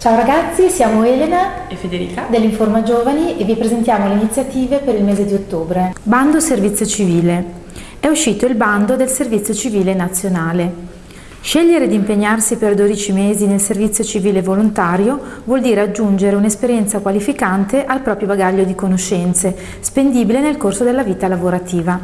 Ciao ragazzi, siamo Elena e Federica dell'Informa Giovani e vi presentiamo le iniziative per il mese di ottobre. Bando Servizio Civile. È uscito il bando del Servizio Civile Nazionale. Scegliere di impegnarsi per 12 mesi nel servizio civile volontario vuol dire aggiungere un'esperienza qualificante al proprio bagaglio di conoscenze, spendibile nel corso della vita lavorativa.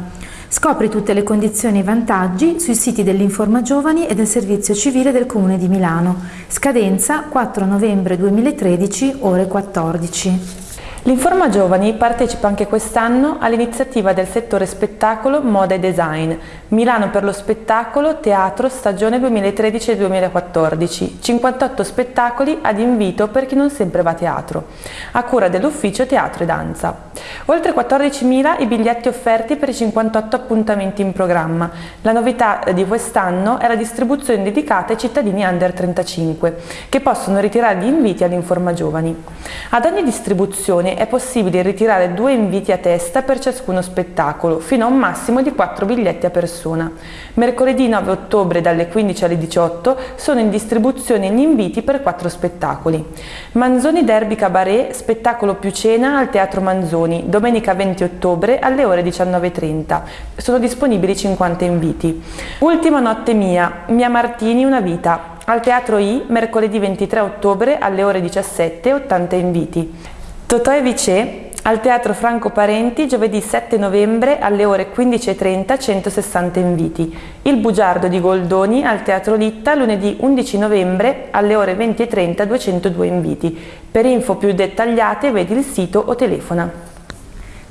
Scopri tutte le condizioni e i vantaggi sui siti dell'Informa Giovani e del Servizio Civile del Comune di Milano. Scadenza 4 novembre 2013, ore 14. L'Informa Giovani partecipa anche quest'anno all'iniziativa del settore spettacolo, moda e design, Milano per lo spettacolo, teatro, stagione 2013-2014, 58 spettacoli ad invito per chi non sempre va a teatro, a cura dell'ufficio teatro e danza. Oltre 14.000 i biglietti offerti per i 58 appuntamenti in programma. La novità di quest'anno è la distribuzione dedicata ai cittadini under 35, che possono ritirare gli inviti all'Informa Giovani. Ad ogni distribuzione è possibile ritirare due inviti a testa per ciascuno spettacolo, fino a un massimo di 4 biglietti a persona. Mercoledì 9 ottobre dalle 15 alle 18 sono in distribuzione gli inviti per 4 spettacoli. Manzoni Derby Cabaret, spettacolo più cena al Teatro Manzoni, domenica 20 ottobre alle ore 19.30. Sono disponibili 50 inviti. Ultima notte mia, Mia Martini una vita, al Teatro I, mercoledì 23 ottobre alle ore 17, 80 inviti. Totò e Vicè al Teatro Franco Parenti giovedì 7 novembre alle ore 15.30 160 inviti. Il Bugiardo di Goldoni al Teatro Litta lunedì 11 novembre alle ore 20.30 202 inviti. Per info più dettagliate vedi il sito o telefona.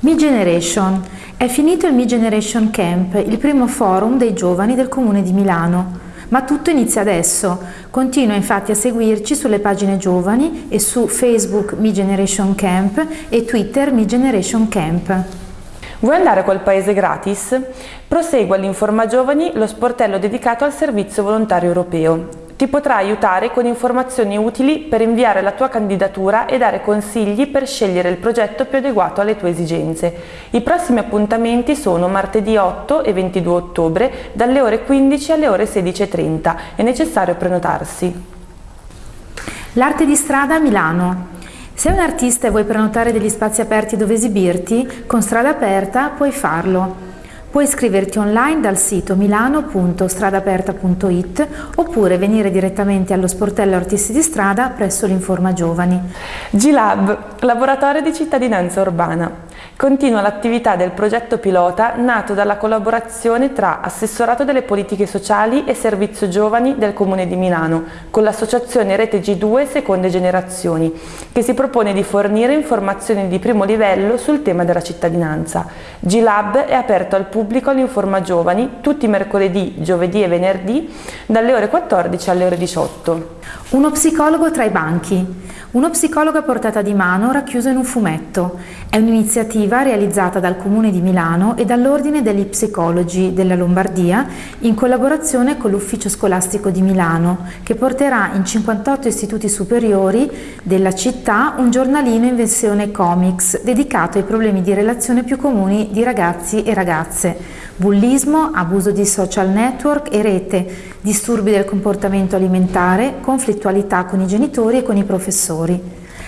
Mi Generation. È finito il Mi Generation Camp, il primo forum dei giovani del Comune di Milano. Ma tutto inizia adesso. Continua infatti a seguirci sulle pagine giovani e su Facebook Mi Generation Camp e Twitter Mi Generation Camp. Vuoi andare a quel paese gratis? Prosegua all'Informa Giovani lo sportello dedicato al servizio volontario europeo ti potrà aiutare con informazioni utili per inviare la tua candidatura e dare consigli per scegliere il progetto più adeguato alle tue esigenze. I prossimi appuntamenti sono martedì 8 e 22 ottobre dalle ore 15 alle ore 16.30. È necessario prenotarsi. L'arte di strada a Milano. Se un artista e vuoi prenotare degli spazi aperti dove esibirti, con Strada Aperta puoi farlo. Puoi iscriverti online dal sito milano.stradaperta.it oppure venire direttamente allo sportello Artisti di Strada presso l'Informa Giovani. G-Lab, laboratorio di cittadinanza urbana. Continua l'attività del progetto pilota nato dalla collaborazione tra Assessorato delle Politiche Sociali e Servizio Giovani del Comune di Milano con l'associazione Rete G2 Seconde Generazioni che si propone di fornire informazioni di primo livello sul tema della cittadinanza. G-Lab è aperto al pubblico all'Informa Giovani tutti i mercoledì, giovedì e venerdì dalle ore 14 alle ore 18. Uno psicologo tra i banchi. Uno psicologo a portata di mano racchiuso in un fumetto. È un'iniziativa realizzata dal Comune di Milano e dall'Ordine degli Psicologi della Lombardia in collaborazione con l'Ufficio Scolastico di Milano, che porterà in 58 istituti superiori della città un giornalino in versione comics dedicato ai problemi di relazione più comuni di ragazzi e ragazze, bullismo, abuso di social network e rete, disturbi del comportamento alimentare, conflittualità con i genitori e con i professori.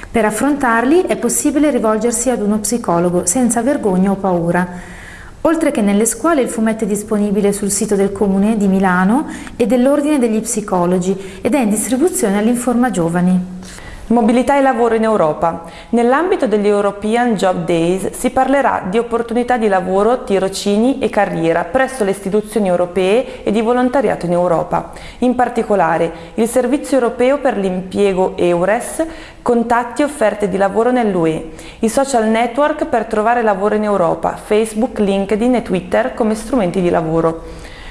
Per affrontarli è possibile rivolgersi ad uno psicologo senza vergogna o paura. Oltre che nelle scuole il fumetto è disponibile sul sito del Comune di Milano e dell'Ordine degli Psicologi ed è in distribuzione all'Informa Giovani. Mobilità e lavoro in Europa. Nell'ambito degli European Job Days si parlerà di opportunità di lavoro, tirocini e carriera presso le istituzioni europee e di volontariato in Europa. In particolare, il Servizio Europeo per l'Impiego EURES, contatti e offerte di lavoro nell'UE, i social network per trovare lavoro in Europa, Facebook, LinkedIn e Twitter come strumenti di lavoro.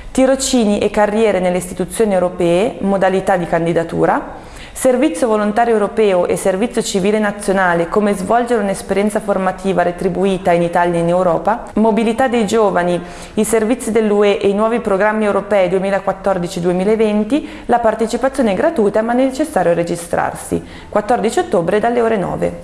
Tirocini e carriere nelle istituzioni europee, modalità di candidatura, Servizio volontario europeo e servizio civile nazionale, come svolgere un'esperienza formativa retribuita in Italia e in Europa, mobilità dei giovani, i servizi dell'UE e i nuovi programmi europei 2014-2020, la partecipazione è gratuita ma è necessario registrarsi. 14 ottobre dalle ore 9.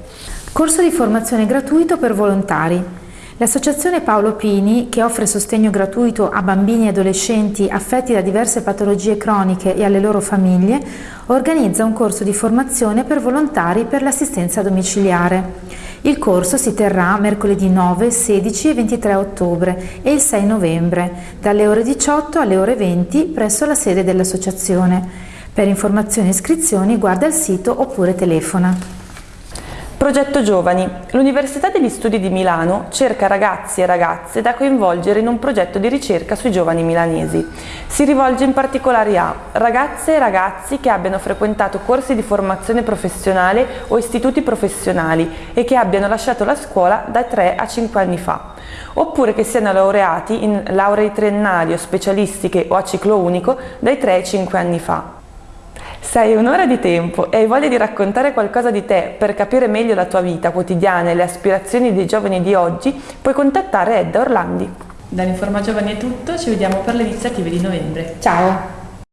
Corso di formazione gratuito per volontari. L'associazione Paolo Pini, che offre sostegno gratuito a bambini e adolescenti affetti da diverse patologie croniche e alle loro famiglie, organizza un corso di formazione per volontari per l'assistenza domiciliare. Il corso si terrà mercoledì 9, 16 e 23 ottobre e il 6 novembre, dalle ore 18 alle ore 20 presso la sede dell'associazione. Per informazioni e iscrizioni guarda il sito oppure telefona. Progetto Giovani. L'Università degli Studi di Milano cerca ragazzi e ragazze da coinvolgere in un progetto di ricerca sui giovani milanesi. Si rivolge in particolare a ragazze e ragazzi che abbiano frequentato corsi di formazione professionale o istituti professionali e che abbiano lasciato la scuola da 3 a 5 anni fa, oppure che siano laureati in lauree triennali o specialistiche o a ciclo unico dai 3 ai 5 anni fa. Se hai un'ora di tempo e hai voglia di raccontare qualcosa di te per capire meglio la tua vita quotidiana e le aspirazioni dei giovani di oggi, puoi contattare Edda Orlandi. Dall'Informa Giovani è tutto, ci vediamo per le iniziative di novembre. Ciao!